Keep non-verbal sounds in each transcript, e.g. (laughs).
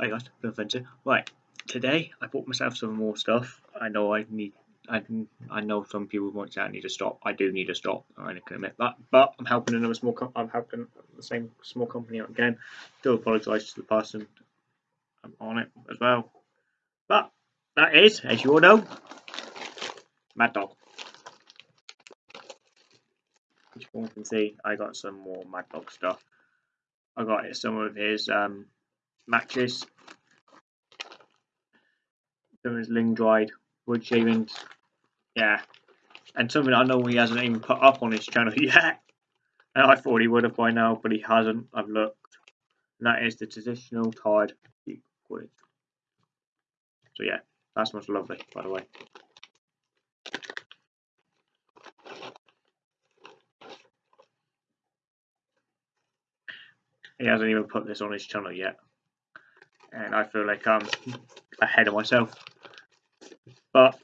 I got no offensive. Right, today I bought myself some more stuff. I know I need. I I know some people might say I need to stop. I do need to stop. I can admit that. But I'm helping another small. Com- I'm helping the same small company out again. Do apologise to the person I'm on it as well. But that is, as you all know, Mad Dog. As you can see, I got some more Mad Dog stuff. I got some of his um, matches, of ling dried wood shavings, yeah, and something I know he hasn't even put up on his channel (laughs) yet. And I thought he would have by now, but he hasn't. I've looked, and that is the traditional Tide. So yeah, that smells lovely, by the way. He hasn't even put this on his channel yet. And I feel like I'm ahead of myself. But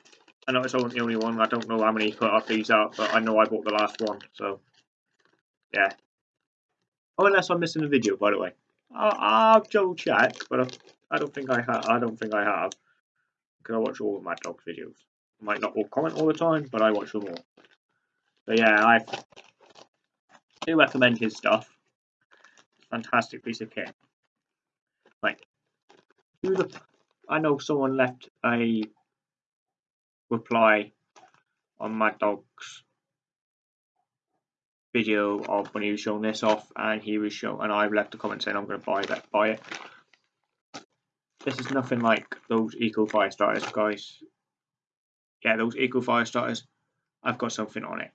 I know it's not the only one. I don't know how many put up these out, but I know I bought the last one. So, yeah. Oh, unless I'm missing a video, by the way. I'll, I'll double check, but I, I don't think I have. I don't think I have because I watch all of Mad Dog's videos. I might not all comment all the time, but I watch them all. So yeah, I do recommend his stuff fantastic piece of kit. Like, who the? I know someone left a reply on Mad Dog's video of when he was showing this off, and he was showing, and I've left a comment saying I'm going to buy that, buy it. This is nothing like those Eco Fire Starters, guys. Yeah, those Eco Fire Starters. I've got something on it.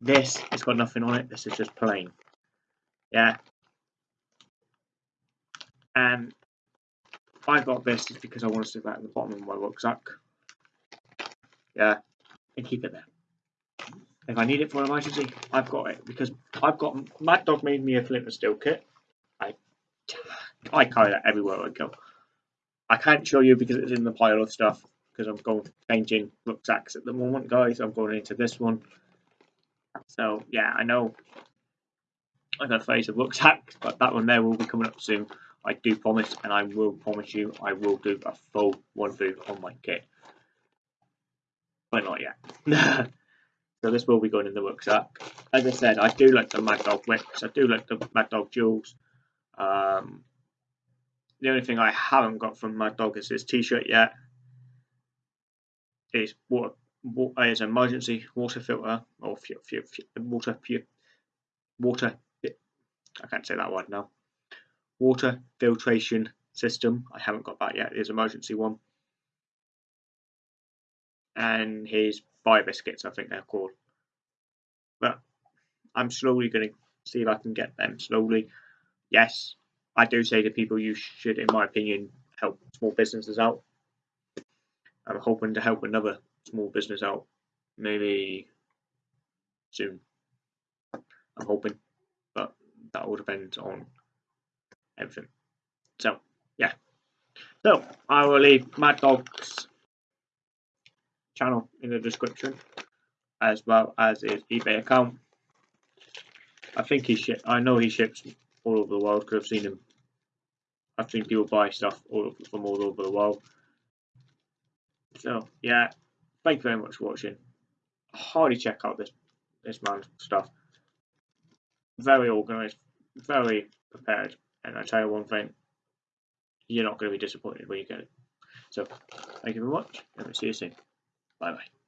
This has got nothing on it. This is just plain. Yeah, and I got this is because I want to stick that at the bottom of my rucksack. Yeah, and keep it there. If I need it for an emergency, I've got it because I've got Mad Dog made me a flint and steel kit. I I carry that everywhere I go. I can't show you because it's in the pile of stuff because I'm going changing rucksacks at the moment, guys. I'm going into this one. So yeah, I know I got a phase of rucksacks, but that one there will be coming up soon. I do promise, and I will promise you, I will do a full one through on my kit. But not yet. (laughs) so this will be going in the rucksack. As I said, I do like the Mad Dog wicks. I do like the Mad Dog jewels. Um, the only thing I haven't got from Mad Dog is his t-shirt yet. Is water, water is emergency water filter or water water. I can't say that word now water filtration system. I haven't got that yet. His emergency one. And his bio biscuits, I think they're called. But I'm slowly going to see if I can get them slowly. Yes, I do say to people you should, in my opinion, help small businesses out. I'm hoping to help another small business out maybe soon. I'm hoping, but that all depends on everything. So, yeah. So, I will leave Mad Dog's channel in the description, as well as his eBay account. I think he ship. I know he ships all over the world because I've seen him. I've seen people buy stuff all from all over the world. So yeah, thank you very much for watching. I Highly check out this this man's stuff. Very organised, very prepared. And I tell you one thing, you're not going to be disappointed when you get it. So, thank you very much, and we'll see you soon. Bye bye.